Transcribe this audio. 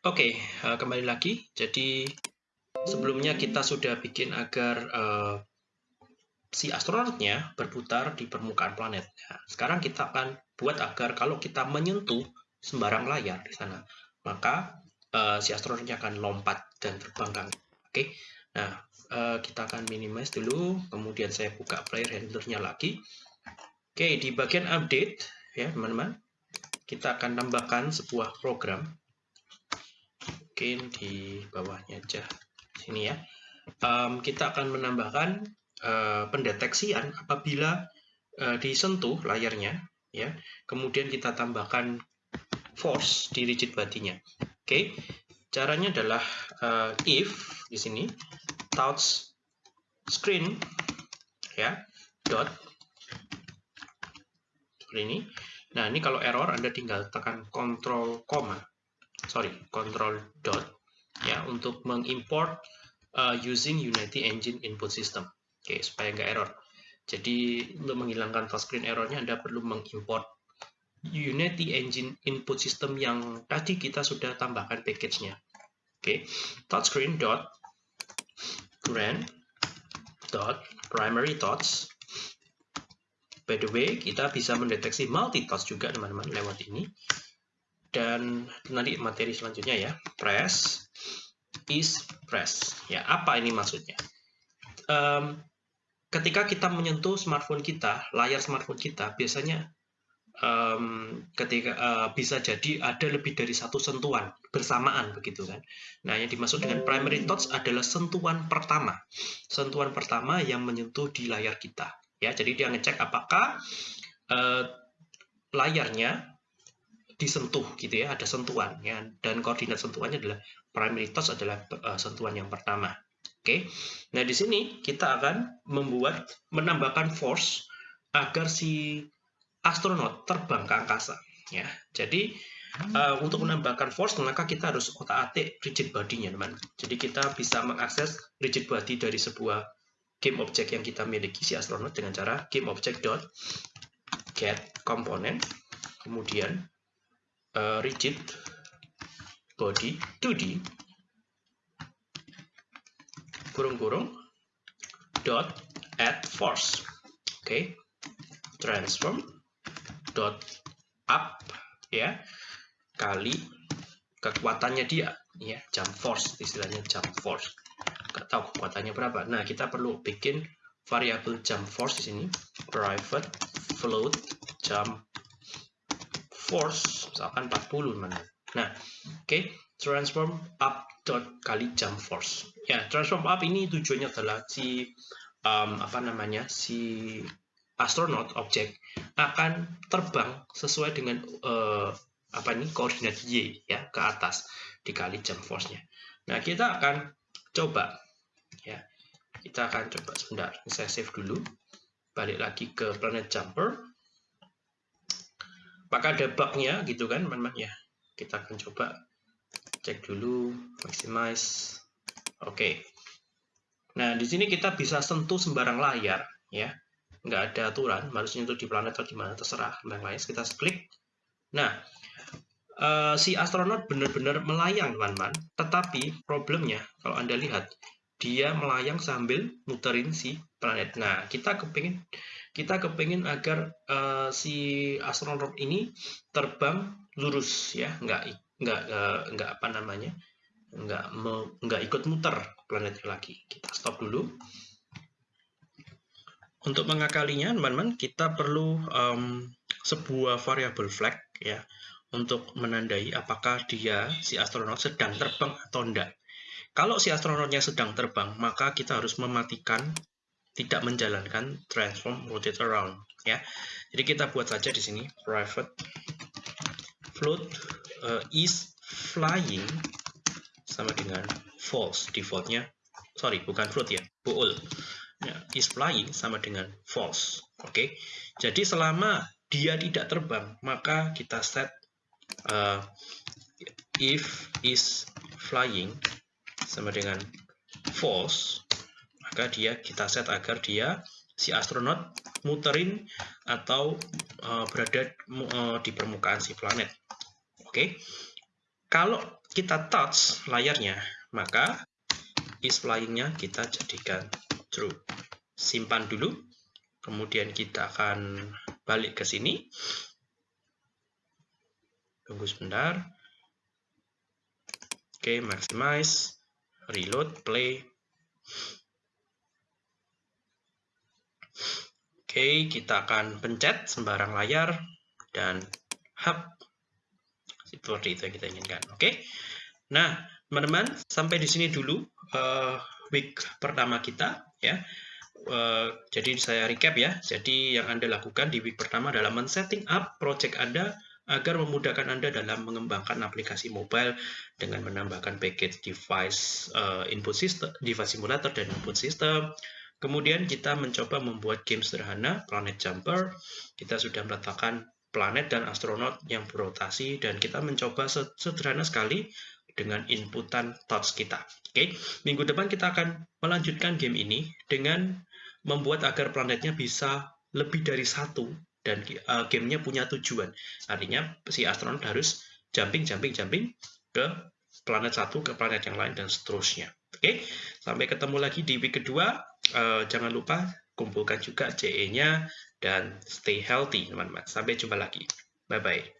Oke, uh, kembali lagi. Jadi sebelumnya kita sudah bikin agar uh, si astronotnya berputar di permukaan planet. Nah, sekarang kita akan buat agar kalau kita menyentuh sembarang layar di sana, maka uh, si astronotnya akan lompat dan terbang kan. Oke, nah uh, kita akan minimize dulu, kemudian saya buka player handlernya lagi. Oke, di bagian update ya teman-teman, kita akan tambahkan sebuah program. Mungkin di bawahnya aja. Sini ya. Um, kita akan menambahkan uh, pendeteksian apabila uh, disentuh layarnya ya. Kemudian kita tambahkan force di rigid body-nya. Oke. Okay. caranya adalah uh, if di sini touch screen ya dot ini. Nah ini kalau error anda tinggal tekan control koma sorry control dot ya untuk mengimport uh, using Unity Engine input system Oke, supaya nggak error. Jadi untuk menghilangkan touchscreen errornya Anda perlu mengimport Unity Engine input system yang tadi kita sudah tambahkan package-nya. Oke, touchscreen dot grand dot primary touch. By the way, kita bisa mendeteksi multi touch juga teman-teman lewat ini. Dan nanti materi selanjutnya ya, press is press. Ya, apa ini maksudnya? Um, ketika kita menyentuh smartphone kita, layar smartphone kita, biasanya um, ketika uh, bisa jadi ada lebih dari satu sentuhan bersamaan begitu kan. Nah, yang dimaksud dengan primary touch adalah sentuhan pertama. Sentuhan pertama yang menyentuh di layar kita. Ya, jadi dia ngecek apakah uh, layarnya disentuh gitu ya, ada sentuhan ya dan koordinat sentuhannya adalah primary touch adalah uh, sentuhan yang pertama. Oke, nah di sini kita akan membuat menambahkan force agar si astronot terbang ke angkasa. Ya, jadi uh, untuk menambahkan force maka kita harus otak-atik rigid body-nya, teman. Jadi kita bisa mengakses rigid body dari sebuah game object yang kita miliki si astronot dengan cara game object dot get component, kemudian uh, rigid body 2D kurung-kurung dot add force. Oke. Okay. transform dot up ya. Kali kekuatannya dia ya jump force istilahnya jump force. Nggak tahu kekuatannya berapa. Nah kita perlu bikin variabel jump force di sini. Private float jump force misalkan 40 mana nah oke okay. transform up dot kali jump force. Ya, transform up ini tujuannya adalah si um, apa namanya si astronot objek akan terbang sesuai dengan uh, apa ini koordinat y ya ke atas dikali jump force-nya. Nah, kita akan coba ya. Kita akan coba sebentar. Saya save dulu. Balik lagi ke planet jumper. Maka ada bug-nya gitu kan, teman-teman ya. Kita akan coba cek dulu maximize. Oke. Okay. nah di sini kita bisa sentuh sembarang layar ya. Nggak ada aturan harus nyentuh di planet atau di mana terserah yang lain kita klik. Nah uh, si astronot benar-benar melayang teman-teman. Tetapi problemnya kalau anda lihat dia melayang sambil muterin si planet. Nah kita kepingin kita kepingin agar uh, si astronot ini terbang lurus ya. Nggak nggak uh, nggak apa namanya nggak me, nggak ikut muter planet lagi. Kita stop dulu. Untuk mengakalinya teman-teman kita perlu um, sebuah variabel flag ya untuk menandai apakah dia si astronot sedang terbang atau enggak kalau si astronotnya sedang terbang maka kita harus mematikan tidak menjalankan transform rotate around ya. Jadi kita buat saja di sini private float uh, is flying sama dengan false defaultnya. Sorry bukan float ya bool. Ya, is flying sama dengan false oke. Okay? jadi selama dia tidak terbang maka kita set uh, if is flying sama dengan false maka dia kita set agar dia si astronot muterin atau uh, berada uh, di permukaan si planet Oke. kalau kita touch layarnya, maka is flying-nya kita jadikan true. Simpan dulu, kemudian kita akan balik ke sini. Tunggu sebentar. Oke, okay, maximize, reload, play. Oke, kita akan pencet sembarang layar dan hub seperti itu yang kita inginkan. Oke. Nah, teman-teman, sampai di sini dulu uh, week pertama kita ya. Uh, jadi saya recap ya. Jadi yang Anda lakukan di week pertama adalah men-setting up project Anda agar memudahkan Anda dalam mengembangkan aplikasi mobile dengan menambahkan package device uh, input system, device simulator dan input system. Kemudian kita mencoba membuat game sederhana, Planet Jumper. Kita sudah meletakkan planet dan astronot yang berotasi dan kita mencoba sederhana sekali dengan inputan touch kita. Oke, minggu depan kita akan melanjutkan game ini dengan membuat agar planetnya bisa lebih dari satu dan uh, gamenya punya tujuan. Artinya si astronot harus jumping, jumping, jumping ke planet satu ke planet yang lain dan seterusnya. Oke, sampai ketemu lagi di week kedua. Uh, jangan lupa kumpulkan juga CE-nya dan stay healthy, teman-teman. Sampai jumpa lagi. Bye-bye.